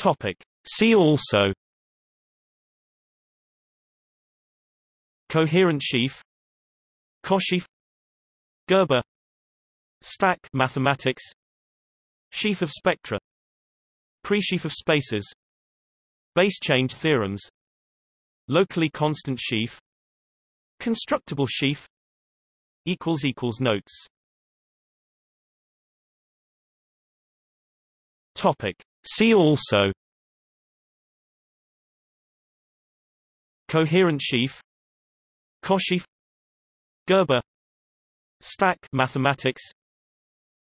Topic. See also. Coherent sheaf. Cosheaf. Gerbe. Stack mathematics. Sheaf of spectra. Presheaf of spaces. Base change theorems. Locally constant sheaf. Constructible sheaf. Equals equals notes. Topic See also Coherent sheaf Cosheaf Gerbe Stack mathematics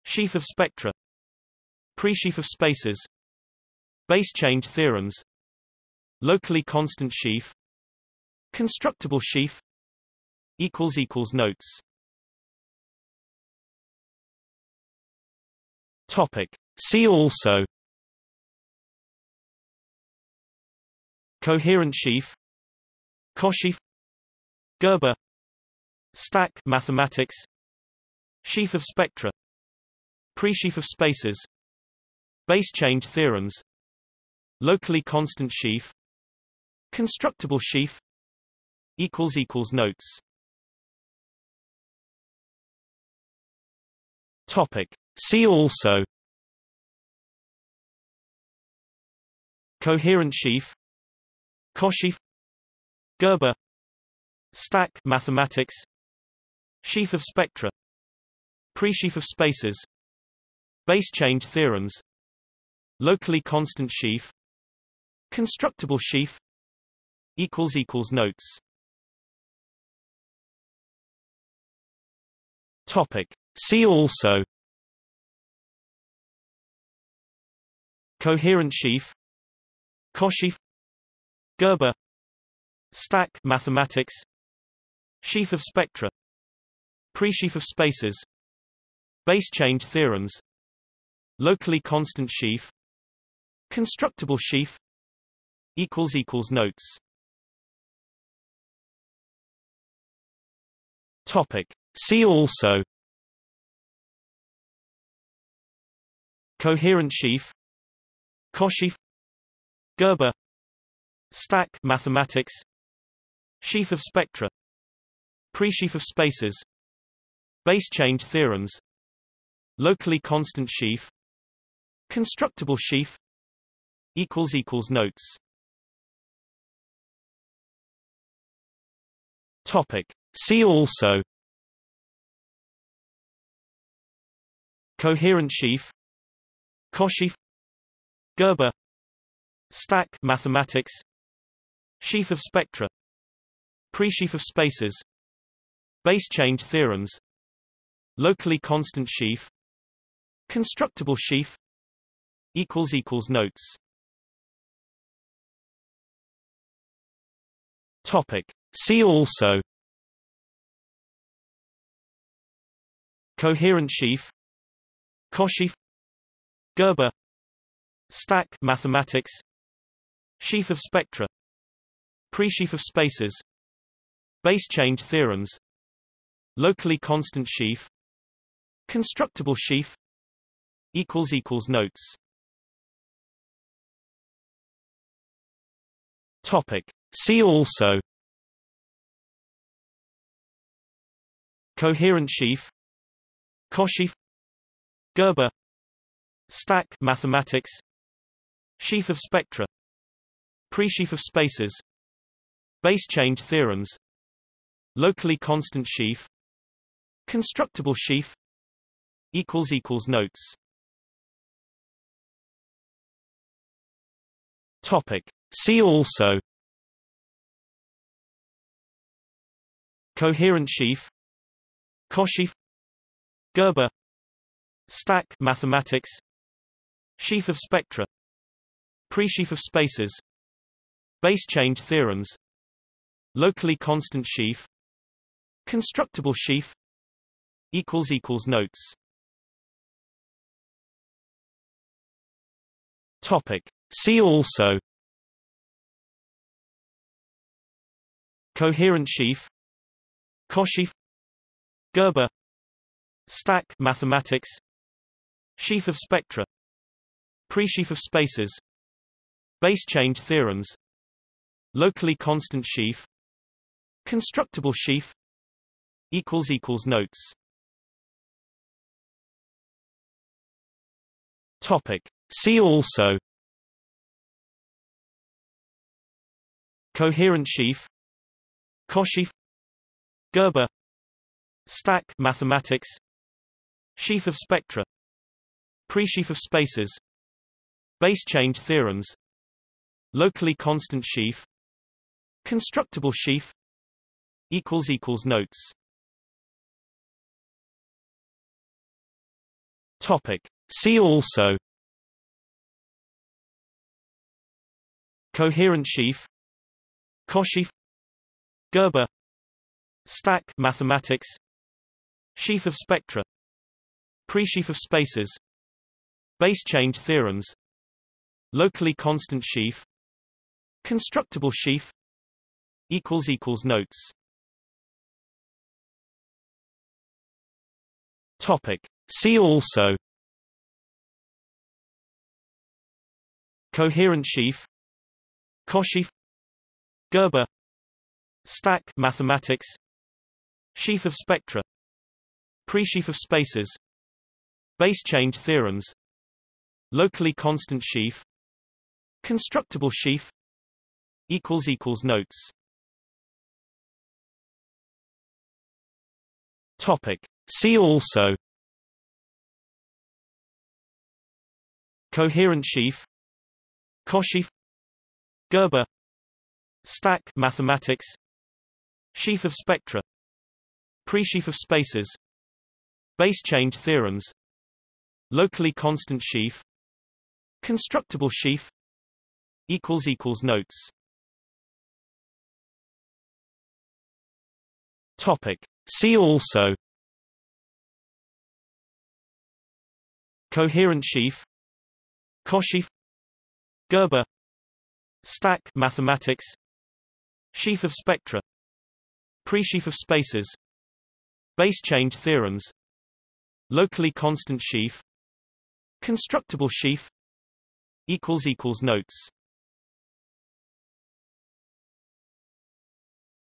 Sheaf of spectra Presheaf of spaces Base change theorems Locally constant sheaf Constructible sheaf equals equals notes Topic. See also Coherent sheaf Cosheaf Gerbe Stack mathematics Sheaf of spectra Presheaf of spaces Base change theorems Locally constant sheaf Constructible sheaf equals equals notes. Topic. See also. Coherent sheaf Cosheaf Gerbe Stack mathematics Sheaf of spectra Presheaf of spaces Base change theorems Locally constant sheaf Constructible sheaf equals equals notes. Topic. See also. Coherent sheaf. Cosheaf Gerbe. Stack mathematics. Sheaf of spectra. Presheaf of spaces. Base change theorems. Locally constant sheaf. Constructible sheaf. Equals equals notes. Topic. See also. Coherent sheaf. Cosheaf Gerbe Stack mathematics Sheaf of spectra Presheaf of spaces Base change theorems Locally constant sheaf Constructible sheaf equals equals notes. Topic. See also Coherent sheaf Cosheaf Gerbe Stack mathematics Sheaf of spectra. Presheaf of spaces. Base change theorems. Locally constant sheaf. Constructible sheaf. Notes. Topic. See also. Coherent sheaf. Cosheaf. Gerbe. Stack. Mathematics. Sheaf of spectra Presheaf of spaces Base change theorems Locally constant sheaf Constructible sheaf notes. Topic. See also. Coherent sheaf. Cosheaf. Gerbe. Stack. Mathematics. Sheaf of spectra. Presheaf of spaces Base change theorems Locally constant sheaf Constructible sheaf notes. Topic. See also. Coherent sheaf. Cosheaf. Gerbe. Stack. Mathematics. Sheaf of spectra. Presheaf of spaces. Base change theorems Locally constant sheaf Constructible sheaf notes. Topic. See also. Coherent sheaf. Cosheaf. Gerbe. Stack. Mathematics. Sheaf of spectra. Presheaf of spaces. Base change theorems. Locally constant sheaf Constructible sheaf Notes Topic. See also Coherent sheaf Cosheaf Gerbe Stack mathematics Sheaf of spectra Presheaf of spaces Base change theorems Locally constant sheaf Constructible sheaf Equals equals notes. Topic. See also. Coherent sheaf. Cosheaf. Gerbe. Stack. Mathematics. Sheaf of spectra. Presheaf of spaces. Base change theorems. Locally constant sheaf. Constructible sheaf. Equals equals Notes Topic. See also. Coherent sheaf. Cosheaf. Gerbe. Stack. Mathematics. Sheaf of spectra. Presheaf of spaces. Base change theorems. Locally constant sheaf. Constructible sheaf. Notes. Topic. See also Coherent sheaf Cosheaf Gerbe Stack mathematics Sheaf of spectra Presheaf of spaces Base change theorems Locally constant sheaf Constructible sheaf Notes Topic. See also Coherent sheaf Cosheaf Gerbe Stack mathematics Sheaf of spectra Presheaf of spaces Base change theorems Locally constant sheaf Constructible sheaf equals equals Notes.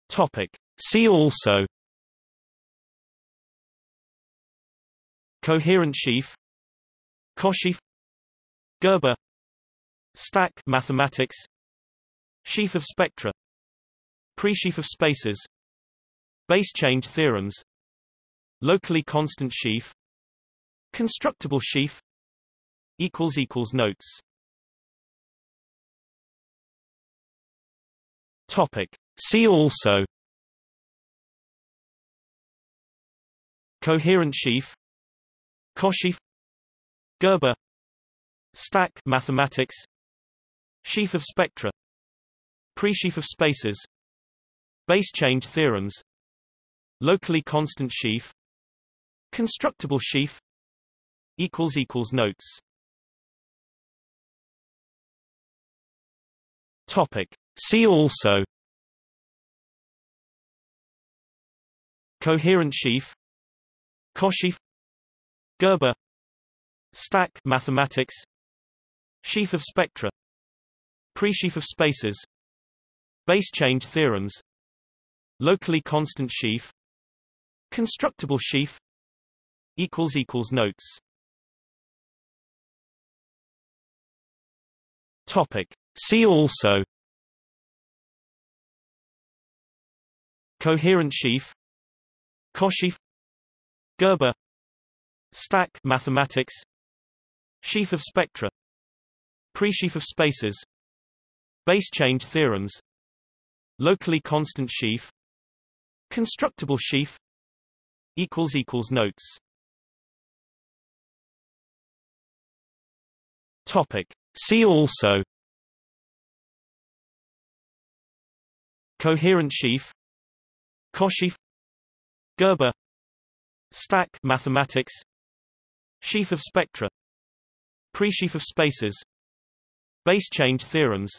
Topic. See also. Coherent sheaf Cosheaf Gerbe Stack mathematics Sheaf of spectra Presheaf of spaces Base change theorems Locally constant sheaf Constructible sheaf Notes. Topic. See also. Coherent sheaf. Cosheaf Gerbe. Stack mathematics. Sheaf of spectra. Presheaf of spaces. Base change theorems. Locally constant sheaf. Constructible sheaf. Equals equals Notes. Topic. See also. Coherent sheaf. Cosheaf Gerbe Stack mathematics Sheaf of spectra Presheaf of spaces Base change theorems Locally constant sheaf Constructible sheaf equals equals Notes Topic. See also Coherent sheaf Cosheaf Gerbe Stack mathematics Sheaf of spectra. Presheaf of spaces. Base change theorems. Locally constant sheaf. Constructible sheaf. Notes. Topic. See also. Coherent sheaf. Cosheaf. Gerbe. Stack. Mathematics. Sheaf of spectra Presheaf of spaces Base change theorems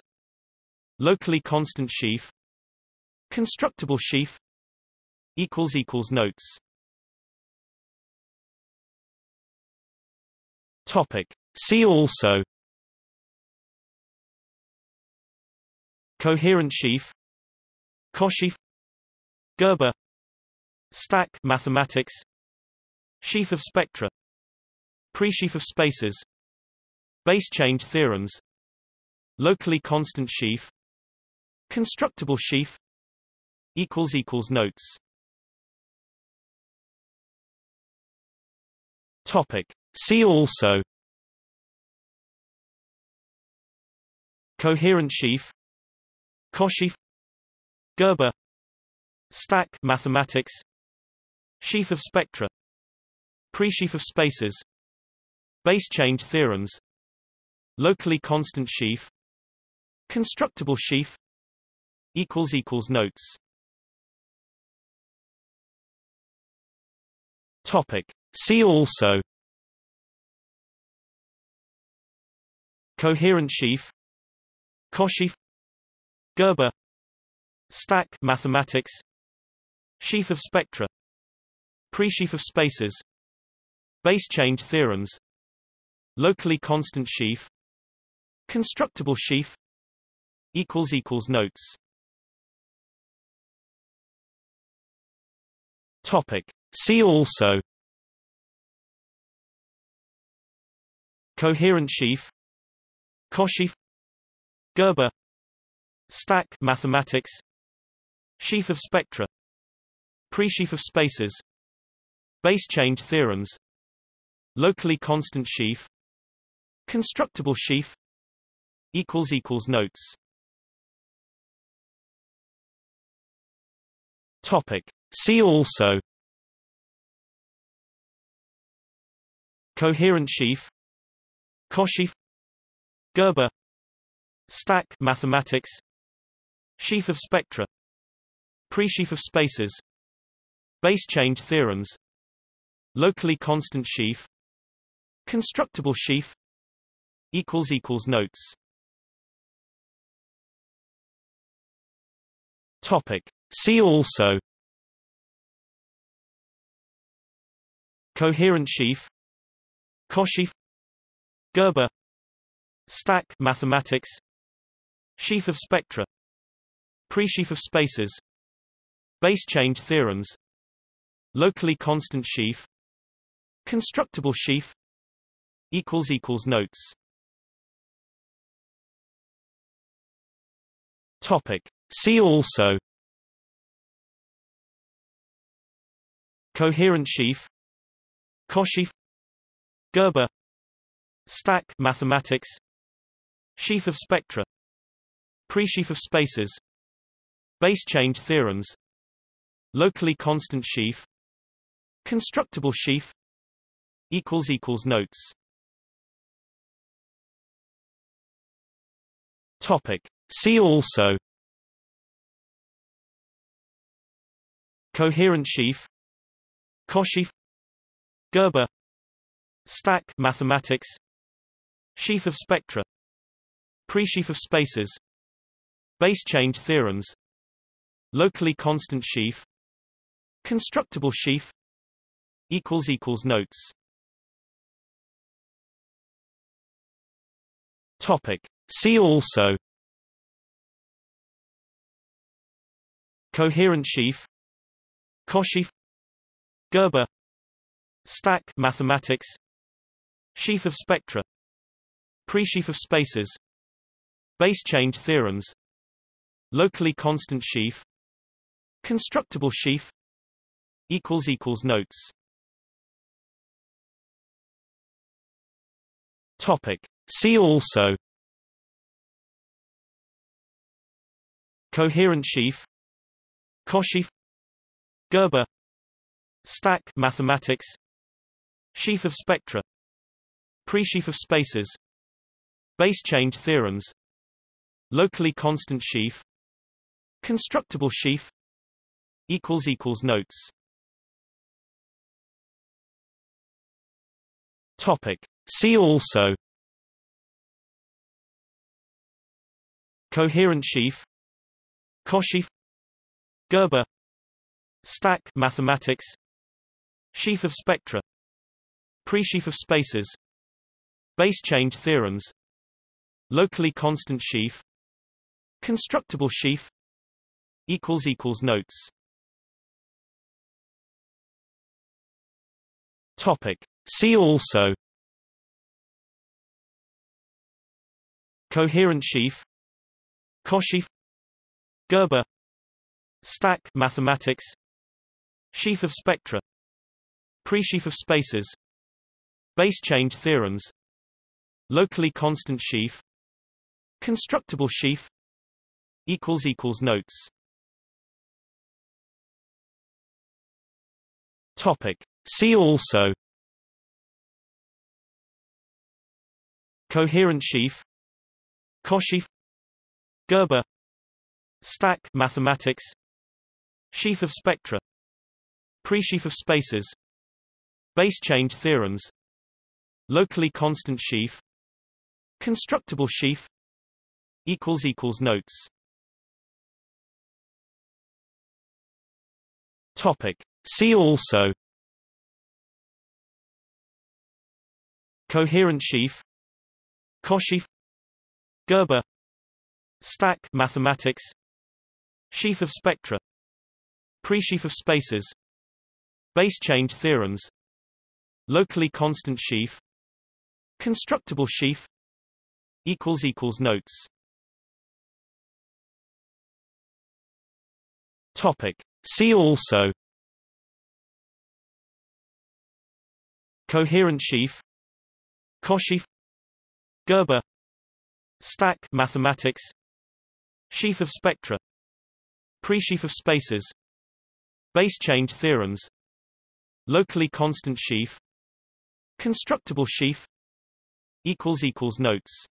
Locally constant sheaf Constructible sheaf Notes. Topic. See also. Coherent sheaf. Cosheaf. Gerbe. Stack. Mathematics. Sheaf of spectra. Presheaf of spaces base change theorems. Locally constant sheaf. Constructible sheaf. Notes. Topic. See also. Coherent sheaf. Cosheaf. Gerbe. Stack. Mathematics. Sheaf of spectra. Presheaf of spaces. Base change theorems Locally constant sheaf Constructible sheaf notes. Topic. See also. Coherent sheaf. Cosheaf. Gerbe. Stack. Mathematics. Sheaf of spectra. Presheaf of spaces. Base change theorems. Locally constant sheaf Constructible sheaf equals equals notes. Topic. See also Coherent sheaf Cosheaf Gerbe Stack mathematics Sheaf of spectra Presheaf of spaces Base change theorems Locally constant sheaf Constructible sheaf equals equals notes. Topic. See also. Coherent sheaf. Cosheaf. Gerbe. Stack mathematics. Sheaf of spectra. Presheaf of spaces. Base change theorems. Locally constant sheaf. Constructible sheaf. Equals equals notes Topic. See also Coherent sheaf Cosheaf Gerbe Stack mathematics Sheaf of spectra Presheaf of spaces Base change theorems Locally constant sheaf Constructible sheaf equals equals notes. Topic See also Coherent sheaf Cosheaf Gerbe Stack mathematics Sheaf of spectra Presheaf of spaces Base change theorems Locally constant sheaf Constructible sheaf equals equals notes Topic. See also Coherent sheaf Cosheaf Gerbe Stack mathematics Sheaf of spectra Presheaf of spaces Base change theorems Locally constant sheaf Constructible sheaf equals equals notes. Topic. See also. Coherent sheaf Cosheaf Gerbe Stack mathematics Sheaf of spectra Presheaf of spaces Base change theorems Locally constant sheaf Constructible sheaf equals equals notes. Topic. See also. Coherent sheaf. Cosheaf Gerbe. Stack mathematics. Sheaf of spectra. Presheaf of spaces. Base change theorems. Locally constant sheaf. Constructible sheaf. Equals equals notes. Topic. See also. Coherent sheaf. Cosheaf Gerbe Stack mathematics Sheaf of spectra Presheaf of spaces Base change theorems Locally constant sheaf Constructible sheaf notes. Topic. See also. Coherent sheaf. Cosheaf. Gerbe. Stack mathematics Sheaf of spectra. Presheaf of spaces. Base change theorems. Locally constant sheaf. Constructible sheaf. Equals equals notes. Topic. See also. Coherent sheaf. Cosheaf. Gerbe. Stack. Mathematics. Sheaf of spectra Presheaf of spaces Base change theorems Locally constant sheaf Constructible sheaf notes. Topic. See also. Coherent sheaf. Cosheaf. Gerbe. Stack. Mathematics. Sheaf of spectra. Presheaf of spaces Base change theorems. Locally constant sheaf. Constructible sheaf. Notes. Topic. See also. Coherent sheaf. Cosheaf. Gerbe. Stack mathematics. Sheaf of spectra. Presheaf of spaces. Base change theorems Locally constant sheaf Constructible sheaf notes.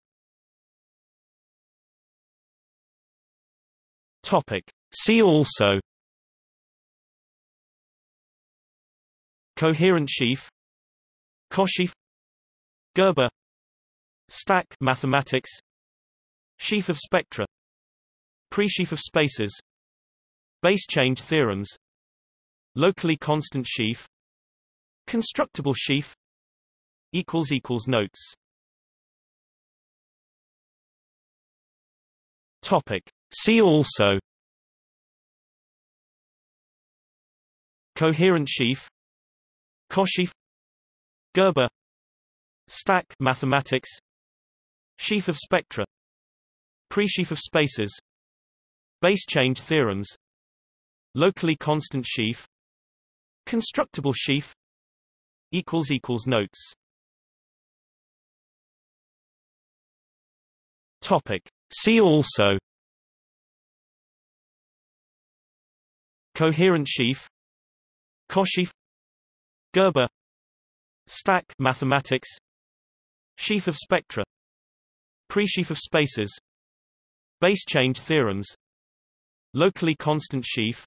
Topic. See also. Coherent sheaf. Cosheaf. Gerbe. Stack. Mathematics. Sheaf of spectra. Presheaf of spaces. Base change theorems. Locally constant sheaf Constructible sheaf equals equals notes. Topic. See also Coherent sheaf Cosheaf Gerbe Stack mathematics Sheaf of spectra Presheaf of spaces Base change theorems Locally constant sheaf Constructible sheaf equals equals notes. Topic. See also. Coherent sheaf. Cosheaf. Gerbe. Stack. Mathematics. Sheaf of spectra. Presheaf of spaces. Base change theorems. Locally constant sheaf.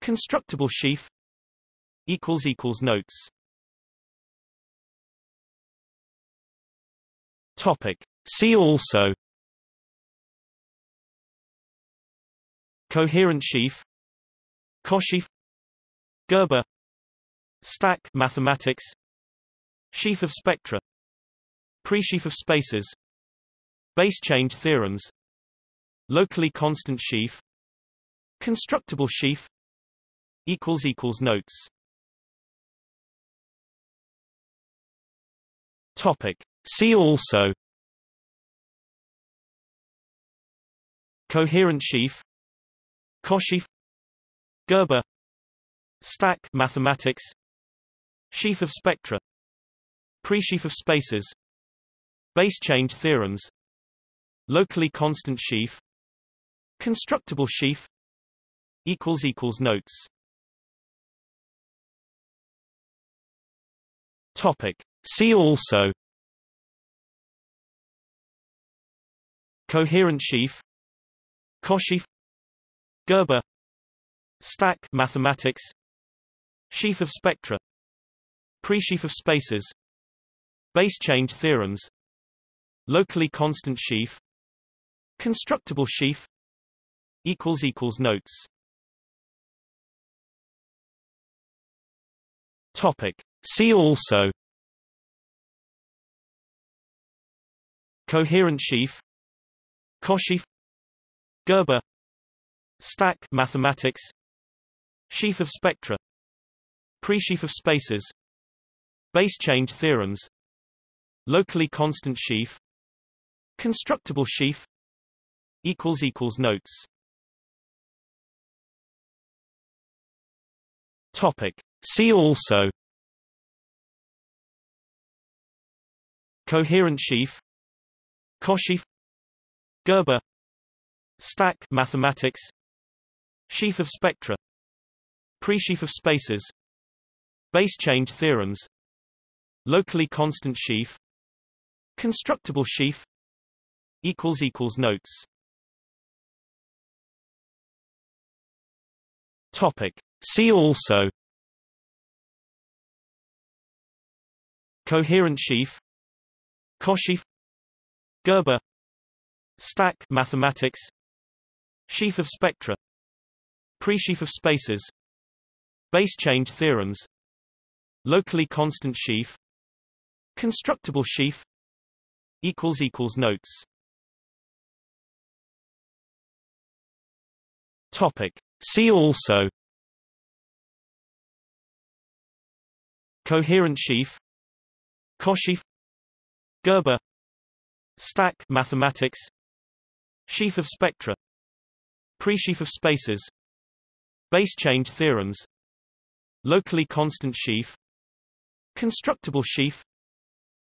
Constructible sheaf. Equals equals notes Topic. See also. Coherent sheaf. Cosheaf. Gerbe. Stack. Mathematics. Sheaf of spectra. Presheaf of spaces. Base change theorems. Locally constant sheaf. Constructible sheaf. Equals equals notes. Topic See also Coherent sheaf Cosheaf Gerbe Stack mathematics Sheaf of spectra Presheaf of spaces Base change theorems Locally constant sheaf Constructible sheaf equals equals notes Topic. See also Coherent sheaf Cosheaf Gerbe Stack mathematics Sheaf of spectra Presheaf of spaces Base change theorems Locally constant sheaf Constructible sheaf equals equals notes. Topic. See also. Coherent sheaf Cosheaf Gerbe Stack mathematics Sheaf of spectra Presheaf of spaces Base change theorems Locally constant sheaf Constructible sheaf equals equals notes. Topic. See also. Coherent sheaf. Cosheaf Gerbe. Stack mathematics. Sheaf of spectra. Presheaf of spaces. Base change theorems. Locally constant sheaf. Constructible sheaf. Equals equals notes. Topic. See also. Coherent sheaf. Cosheaf Gerbe Stack mathematics. Sheaf of spectra. Presheaf of spaces. Base change theorems. Locally constant sheaf. Constructible sheaf. Equals equals notes. Topic. See also. Coherent sheaf. Cosheaf. Gerbe. Stack mathematics Sheaf of spectra. Presheaf of spaces. Base change theorems. Locally constant sheaf. Constructible sheaf.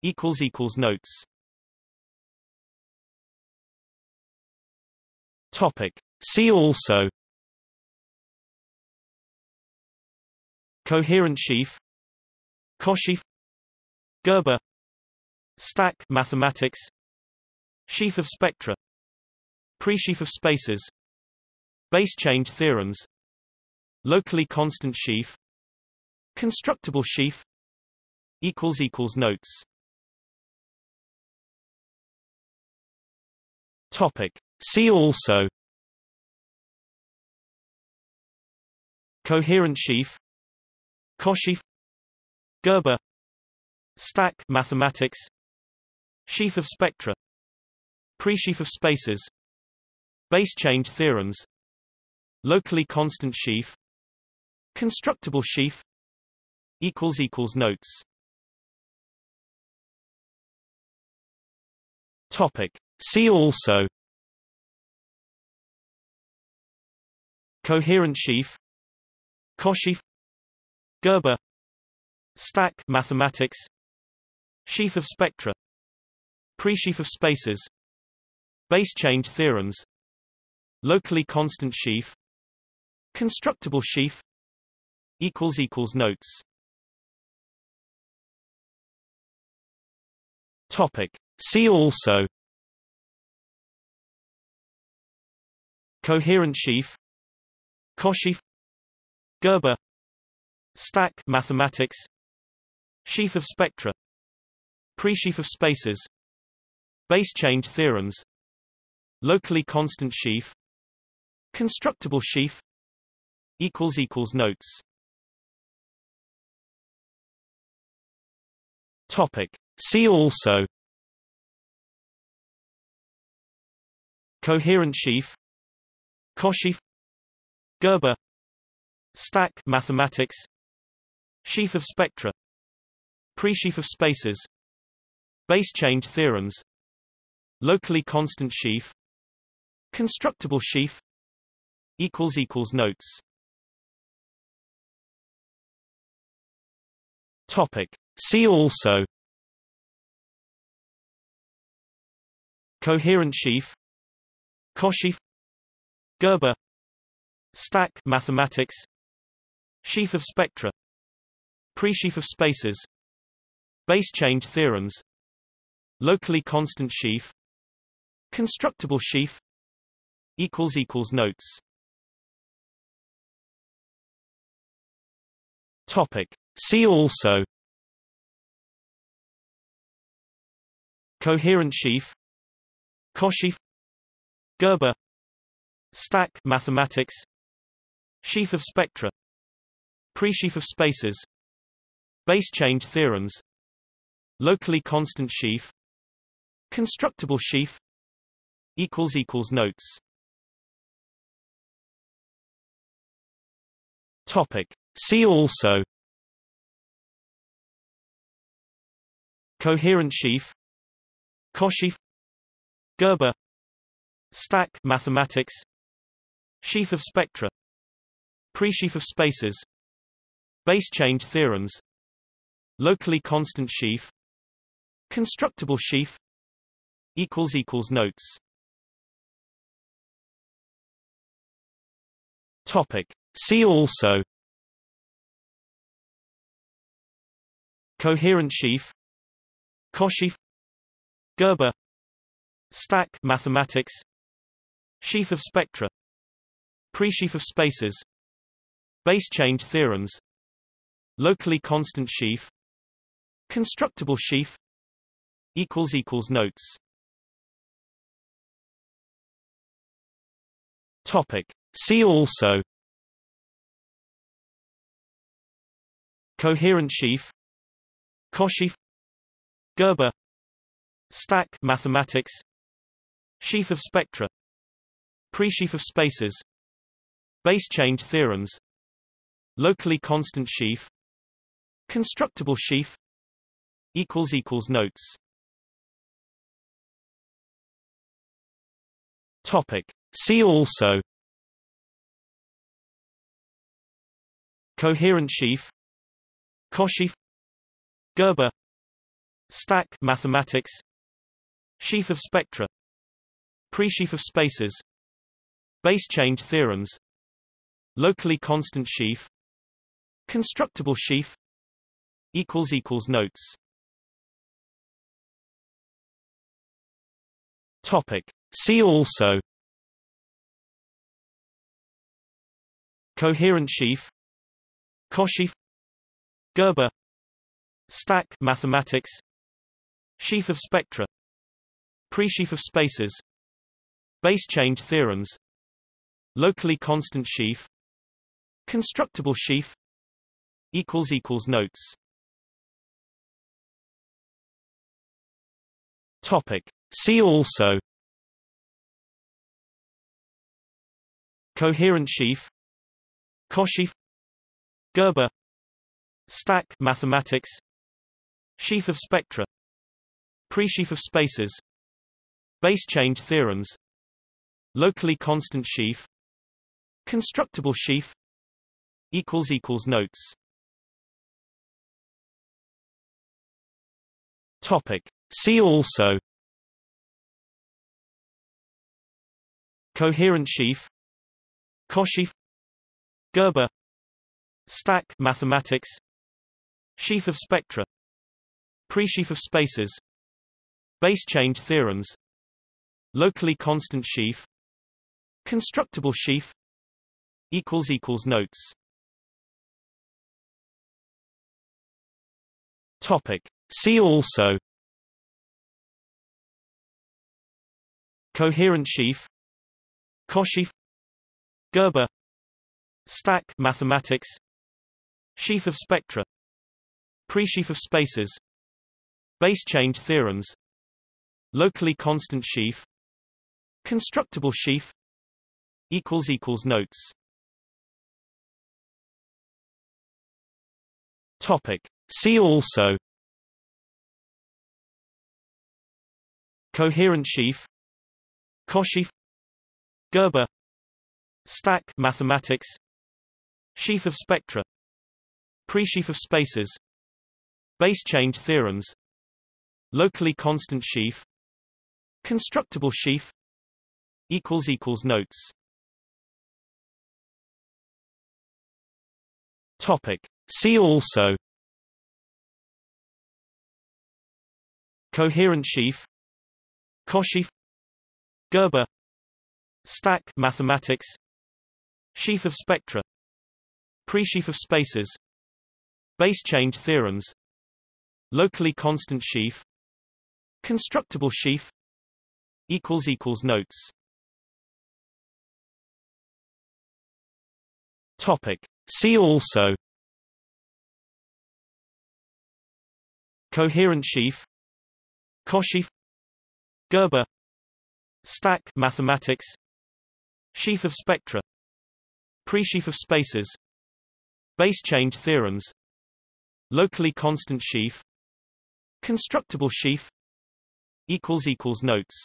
Equals equals notes. Topic. See also. Coherent sheaf. Cosheaf. Gerbe. Stack. Mathematics. Sheaf of spectra Presheaf of spaces Base change theorems Locally constant sheaf Constructible sheaf notes. Topic. See also. Coherent sheaf. Cosheaf Gerbe. Stack. Mathematics. Sheaf of spectra. Presheaf of spaces Base change theorems. Locally constant sheaf. Constructible sheaf. Notes. Topic. See also. Coherent sheaf. Cosheaf. Gerbe. Stack mathematics. Sheaf of spectra. Presheaf of spaces. Base change theorems Locally constant sheaf Constructible sheaf notes. Topic. See also. Coherent sheaf. Cosheaf. Gerbe. Stack. Mathematics. Sheaf of spectra. Presheaf of spaces. Base change theorems. Locally constant sheaf Constructible sheaf equals equals notes. Topic. See also Coherent sheaf Cosheaf Gerbe Stack mathematics Sheaf of spectra Presheaf of spaces Base change theorems Locally constant sheaf Constructible sheaf equals equals notes. Topic. See also. Coherent sheaf. Cosheaf. Gerbe. Stack. Mathematics. Sheaf of spectra. Presheaf of spaces. Base change theorems. Locally constant sheaf. Constructible sheaf. Equals equals notes Topic. See also. Coherent sheaf. Cosheaf. Gerbe. Stack. Mathematics. Sheaf of spectra. Presheaf of spaces. Base change theorems. Locally constant sheaf. Constructible sheaf. Notes. Topic. See also Coherent sheaf Cosheaf Gerbe Stack mathematics Sheaf of spectra Presheaf of spaces Base change theorems Locally constant sheaf Constructible sheaf equals equals notes Topic. See also Coherent sheaf Cosheaf Gerbe Stack mathematics Sheaf of spectra Presheaf of spaces Base change theorems Locally constant sheaf Constructible sheaf equals equals notes. Topic. See also. Coherent sheaf Cosheaf Gerbe Stack mathematics Sheaf of spectra Presheaf of spaces Base change theorems Locally constant sheaf Constructible sheaf equals equals notes. Topic. See also. Coherent sheaf. Cosheaf Gerbe. Stack mathematics. Sheaf of spectra. Presheaf of spaces. Base change theorems. Locally constant sheaf. Constructible sheaf. Equals equals notes. Topic. See also. Coherent sheaf. Cosheaf Gerbe Stack mathematics. Sheaf of spectra. Presheaf of spaces. Base change theorems. Locally constant sheaf. Constructible sheaf. Equals equals notes. Topic. See also. Coherent sheaf. Cosheaf. Gerbe. Stack mathematics Sheaf of spectra Presheaf of spaces Base change theorems Locally constant sheaf Constructible sheaf notes. Topic. See also. Coherent sheaf. Cosheaf. Gerbe. Stack. Mathematics. Sheaf of spectra Presheaf of spaces Base change theorems Locally constant sheaf Constructible sheaf notes. Topic. See also. Coherent sheaf. Cosheaf. Gerbe. Stack. Mathematics. Sheaf of spectra. Presheaf of spaces Base change theorems. Locally constant sheaf. Constructible sheaf. Notes. Topic. See also. Coherent sheaf. Cosheaf. Gerbe. Stack mathematics. Sheaf of spectra. Presheaf of spaces. Base change theorems Locally constant sheaf Constructible sheaf notes. Topic. See also. Coherent sheaf. Cosheaf. Gerbe. Stack. Mathematics. Sheaf of spectra. Presheaf of spaces. Base change theorems. Locally constant sheaf Constructible sheaf equals equals notes. Topic. See also Coherent sheaf Cosheaf Gerbe Stack mathematics Sheaf of spectra Presheaf of spaces Base change theorems Locally constant sheaf Constructible sheaf equals equals Notes.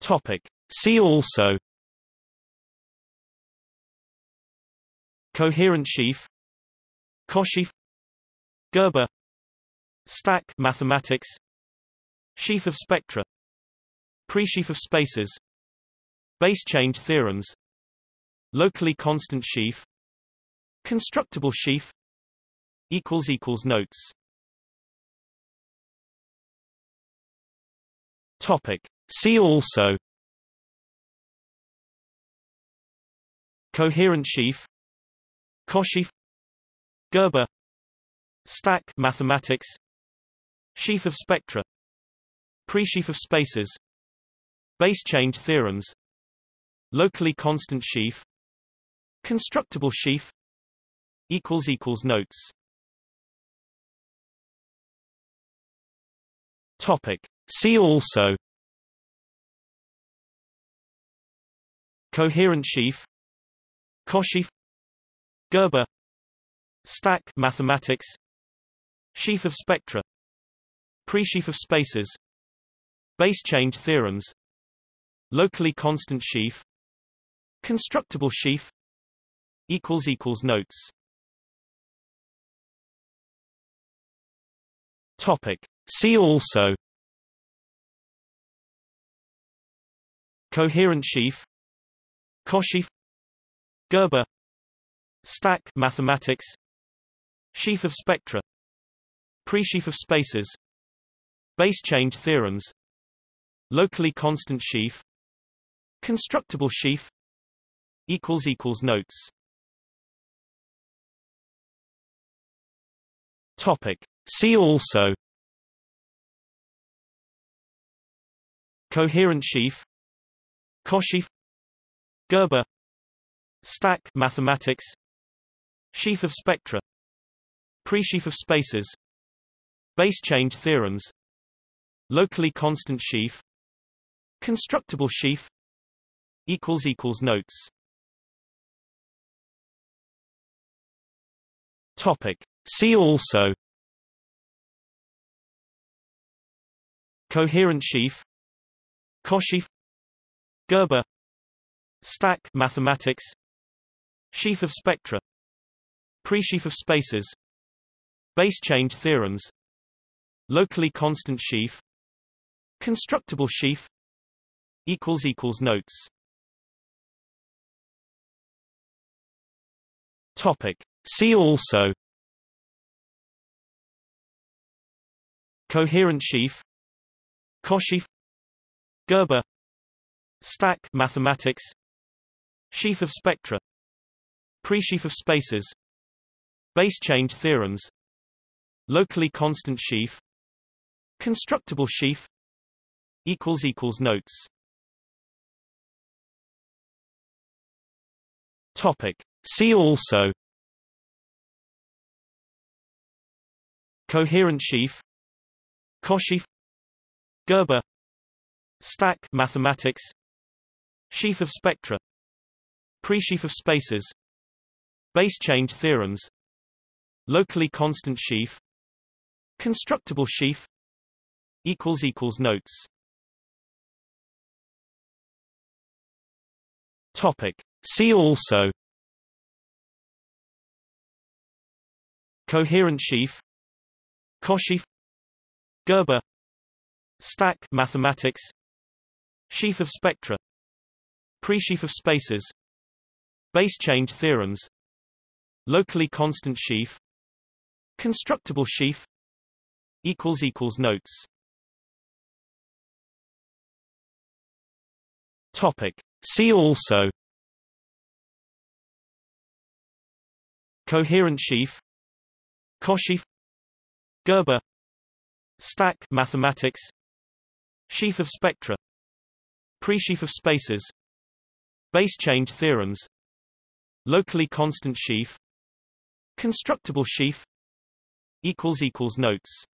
Topic. See also. Coherent sheaf. Cosheaf. Gerbe. Stack. Mathematics. Sheaf of spectra. Presheaf of spaces. Base change theorems. Locally constant sheaf. Constructible sheaf. Equals equals Notes Topic. See also. Coherent sheaf. Cosheaf. Gerbe. Stack. Mathematics. Sheaf of spectra. Presheaf of spaces. Base change theorems. Locally constant sheaf. Constructible sheaf. Equals equals Notes. Topic See also Coherent sheaf Cosheaf Gerbe Stack mathematics Sheaf of spectra Presheaf of spaces Base change theorems Locally constant sheaf Constructible sheaf equals equals Notes Topic. See also Coherent sheaf Cosheaf Gerbe Stack mathematics Sheaf of spectra Presheaf of spaces Base change theorems Locally constant sheaf Constructible sheaf equals equals Notes. Topic. See also. Coherent sheaf Cosheaf Gerbe Stack mathematics Sheaf of spectra Presheaf of spaces Base change theorems Locally constant sheaf Constructible sheaf equals equals Notes. Topic. See also. Coherent sheaf. Cosheaf Gerbe. Stack mathematics. Sheaf of spectra. Presheaf of spaces. Base change theorems. Locally constant sheaf. Constructible sheaf. Equals equals Notes. Topic. See also. Coherent sheaf. Cosheaf Gerbe Stack mathematics Sheaf of spectra Presheaf of spaces Base change theorems Locally constant sheaf Constructible sheaf equals equals Notes. Topic. See also. Coherent sheaf. Cosheaf. Gerbe. Stack mathematics Sheaf of spectra. Presheaf of spaces. Base change theorems. Locally constant sheaf. Constructible sheaf. Notes. Topic. See also. Coherent sheaf. Cosheaf. Gerbe. Stack. Mathematics. Sheaf of spectra Presheaf of spaces Base change theorems Locally constant sheaf Constructible sheaf Notes. Topic. See also. Coherent sheaf. Cosheaf. Gerbe. Stack. Mathematics. Sheaf of spectra. Presheaf of spaces Base change theorems. Locally constant sheaf. Constructible sheaf. Notes